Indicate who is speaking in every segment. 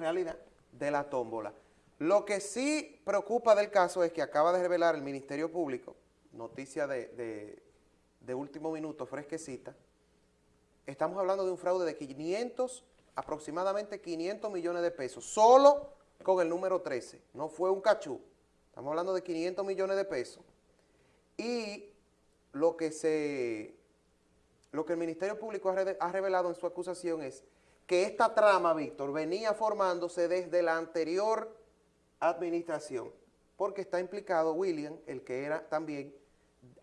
Speaker 1: realidad de la tómbola. Lo que sí preocupa del caso es que acaba de revelar el Ministerio Público, noticia de, de último minuto, fresquecita, estamos hablando de un fraude de 500, aproximadamente 500 millones de pesos, solo con el número 13, no fue un cachú, estamos hablando de 500 millones de pesos, y lo que se, lo que el Ministerio Público ha revelado en su acusación es que esta trama, Víctor, venía formándose desde la anterior administración, porque está implicado William, el que era también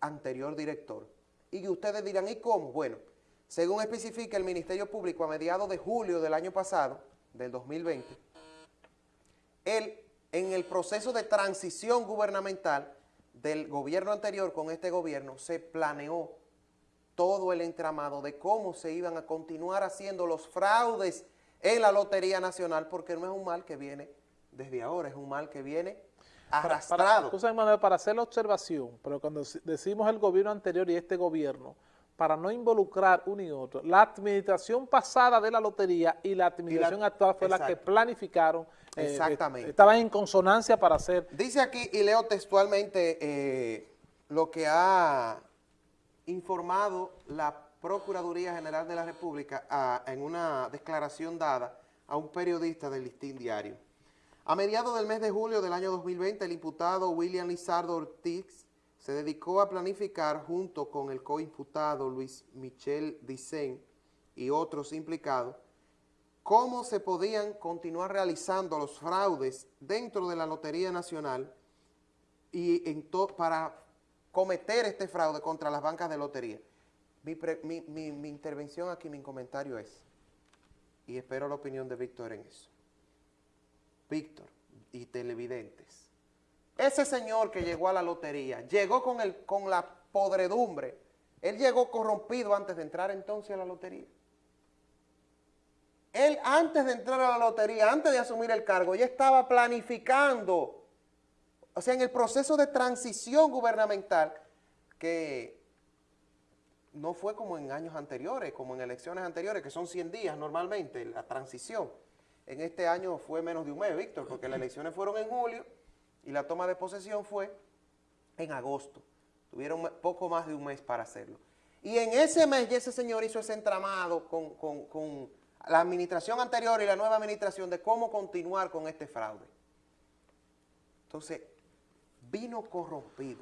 Speaker 1: anterior director. Y ustedes dirán, ¿y cómo? Bueno, según especifica el Ministerio Público a mediados de julio del año pasado, del 2020, él, en el proceso de transición gubernamental del gobierno anterior con este gobierno, se planeó todo el entramado de cómo se iban a continuar haciendo los fraudes en la Lotería Nacional, porque no es un mal que viene desde ahora, es un mal que viene arrastrado.
Speaker 2: Para, Manuel, para hacer la observación, pero cuando decimos el gobierno anterior y este gobierno, para no involucrar uno y otro, la administración pasada de la lotería y la administración actual fue la que planificaron.
Speaker 1: Eh, Exactamente.
Speaker 2: estaban en consonancia para hacer...
Speaker 1: Dice aquí, y leo textualmente eh, lo que ha informado la Procuraduría General de la República en una declaración dada a un periodista del Listín Diario. A mediados del mes de julio del año 2020, el imputado William Lizardo Ortiz se dedicó a planificar junto con el coimputado Luis Michel Dicen y otros implicados cómo se podían continuar realizando los fraudes dentro de la Lotería Nacional y para cometer este fraude contra las bancas de lotería. Mi, intervención aquí, mi comentario es, y espero la opinión de Víctor en eso. Víctor y televidentes, ese señor que llegó a la lotería, llegó con, el, con la podredumbre, él llegó corrompido antes de entrar entonces a la lotería. Él antes de entrar a la lotería, antes de asumir el cargo, ya estaba planificando o sea, en el proceso de transición gubernamental, que no fue como en años anteriores, como en elecciones anteriores, que son 100 días normalmente, la transición. En este año fue menos de un mes, Víctor, porque las elecciones fueron en julio y la toma de posesión fue en agosto. Tuvieron poco más de un mes para hacerlo. Y en ese mes ya ese señor hizo ese entramado con, con la administración anterior y la nueva administración de cómo continuar con este fraude. Entonces, vino corrompido.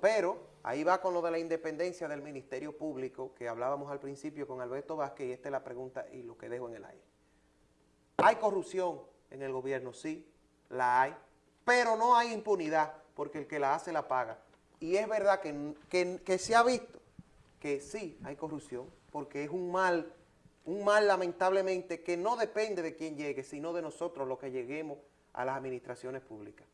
Speaker 1: Pero ahí va con lo de la independencia del Ministerio Público, que hablábamos al principio con Alberto Vázquez, y esta es la pregunta y lo que dejo en el aire. ¿Hay corrupción en el gobierno? Sí, la hay, pero no hay impunidad, porque el que la hace la paga. Y es verdad que, que se ha visto que sí hay corrupción, porque es un mal, un mal lamentablemente que no depende de quién llegue, sino de nosotros los que lleguemos a las administraciones públicas.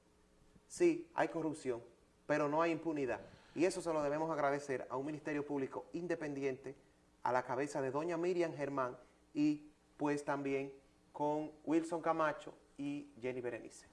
Speaker 1: Sí, hay corrupción, pero no hay impunidad. Y eso se lo debemos agradecer a un Ministerio Público independiente, a la cabeza de doña Miriam Germán y pues también con Wilson Camacho y Jenny Berenice.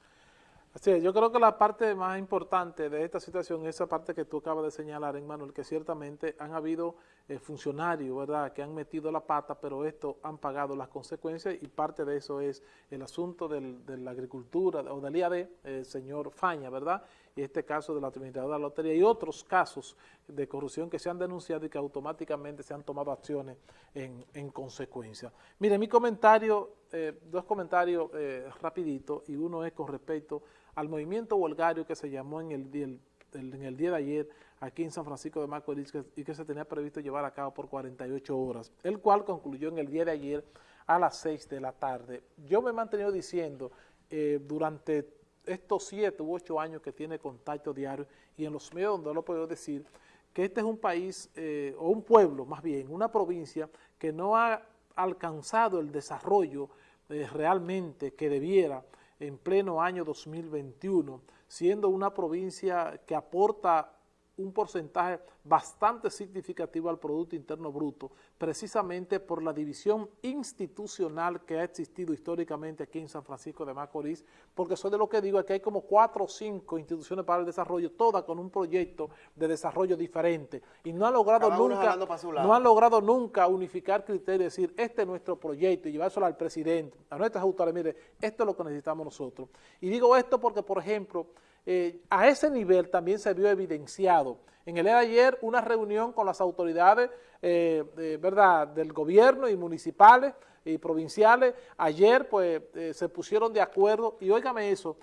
Speaker 2: Así yo creo que la parte más importante de esta situación es esa parte que tú acabas de señalar, Manuel, que ciertamente han habido eh, funcionarios, ¿verdad?, que han metido la pata, pero esto han pagado las consecuencias y parte de eso es el asunto de la agricultura o del IAD, el señor Faña, ¿verdad?, y este caso de la administradora de la lotería y otros casos de corrupción que se han denunciado y que automáticamente se han tomado acciones en, consecuencia. Mire, mi comentario, eh, dos comentarios eh, rapiditos y uno es con respecto al movimiento huelgario que se llamó en el, día, en el día de ayer aquí en San Francisco de Macorís y que se tenía previsto llevar a cabo por 48 horas, el cual concluyó en el día de ayer a las 6 de la tarde. Yo me he mantenido diciendo eh, durante estos 7 u 8 años que tiene contacto diario y en los medios donde lo puedo decir, que este es un país, eh, o un pueblo más bien, una provincia que no ha alcanzado el desarrollo eh, realmente que debiera en pleno año 2021, siendo una provincia que aporta un porcentaje bastante significativo al Producto Interno Bruto, precisamente por la división institucional que ha existido históricamente aquí en San Francisco de Macorís, porque soy de lo que digo, que hay como cuatro o cinco instituciones para el desarrollo, todas con un proyecto de desarrollo diferente, y no han logrado nunca, no han logrado nunca unificar criterios, decir, este es nuestro proyecto, y llevárselo al presidente, a nuestras autoridades, mire, esto es lo que necesitamos nosotros. Y digo esto porque, por ejemplo, eh, a ese nivel también se vio evidenciado. En el día de ayer, una reunión con las autoridades eh, ¿verdad? del gobierno y municipales y provinciales, ayer pues eh, se pusieron de acuerdo y óigame eso,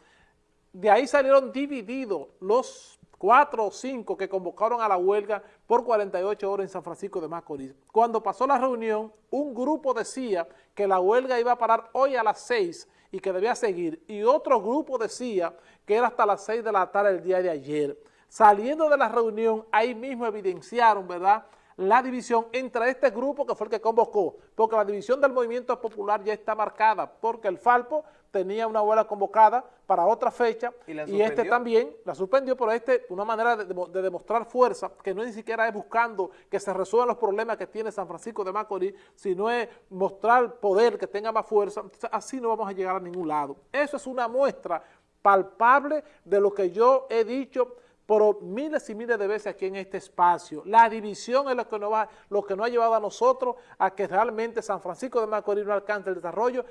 Speaker 2: de ahí salieron divididos los cuatro o cinco que convocaron a la huelga por 48 horas en San Francisco de Macorís. Cuando pasó la reunión, un grupo decía que la huelga iba a parar hoy a las seis y que debía seguir, y otro grupo decía que era hasta las 6 de la tarde el día de ayer. Saliendo de la reunión, ahí mismo evidenciaron, ¿verdad?, la división entre este grupo que fue el que convocó, porque la división del movimiento popular ya está marcada, porque el Falpo tenía una huelga convocada para otra fecha y, este también la suspendió, pero este una manera de, de, demostrar fuerza, que no ni siquiera es buscando que se resuelvan los problemas que tiene San Francisco de Macorís, sino es mostrar poder que tenga más fuerza, Entonces, así no vamos a llegar a ningún lado. Eso es una muestra palpable de lo que yo he dicho por miles y miles de veces aquí en este espacio. La división es lo que, nos va, lo que nos ha llevado a nosotros a que realmente San Francisco de Macorís no alcance el desarrollo.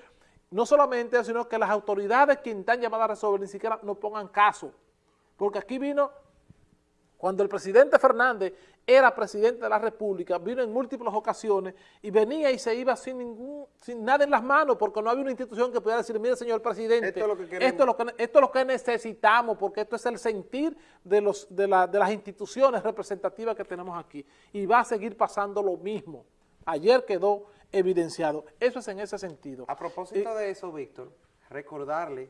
Speaker 2: No solamente eso, sino que las autoridades que están llamadas a resolver ni siquiera no pongan caso. Porque aquí vino cuando el presidente Fernández era presidente de la República, vino en múltiples ocasiones y venía y se iba sin ningún, sin nada en las manos, porque no había una institución que pudiera decir, mire señor presidente, esto es lo que, esto es lo que, necesitamos, porque esto es el sentir de, los, de, de las instituciones representativas que tenemos aquí. Y va a seguir pasando lo mismo. Ayer quedó evidenciado. Eso es en ese sentido.
Speaker 1: A propósito de eso, Víctor, recordarle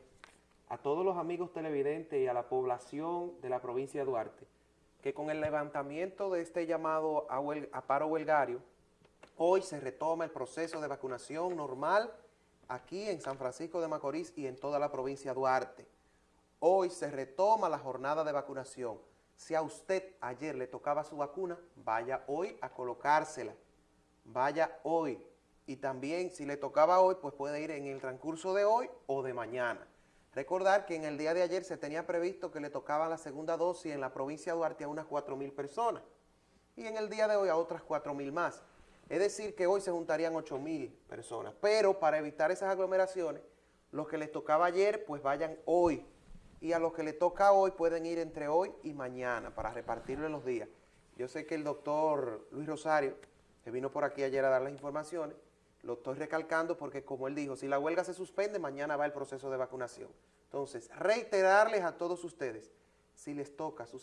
Speaker 1: a todos los amigos televidentes y a la población de la provincia de Duarte, que con el levantamiento de este llamado a, paro huelgario, hoy se retoma el proceso de vacunación normal aquí en San Francisco de Macorís y en toda la provincia de Duarte. Hoy se retoma la jornada de vacunación. Si a usted ayer le tocaba su vacuna, vaya hoy a colocársela. Vaya hoy. Y también si le tocaba hoy, pues puede ir en el transcurso de hoy o de mañana. Recordar que en el día de ayer se tenía previsto que le tocaba la segunda dosis en la provincia de Duarte a unas 4.000 personas y en el día de hoy a otras 4.000 más. Es decir, que hoy se juntarían 8.000 personas. Pero para evitar esas aglomeraciones, los que les tocaba ayer, pues vayan hoy. Y a los que les toca hoy, pueden ir entre hoy y mañana para repartirlo en los días. Yo sé que el doctor Luis Rosario, que vino por aquí ayer a dar las informaciones, lo estoy recalcando porque, como él dijo, si la huelga se suspende, mañana va el proceso de vacunación. Entonces, reiterarles a todos ustedes, si les toca su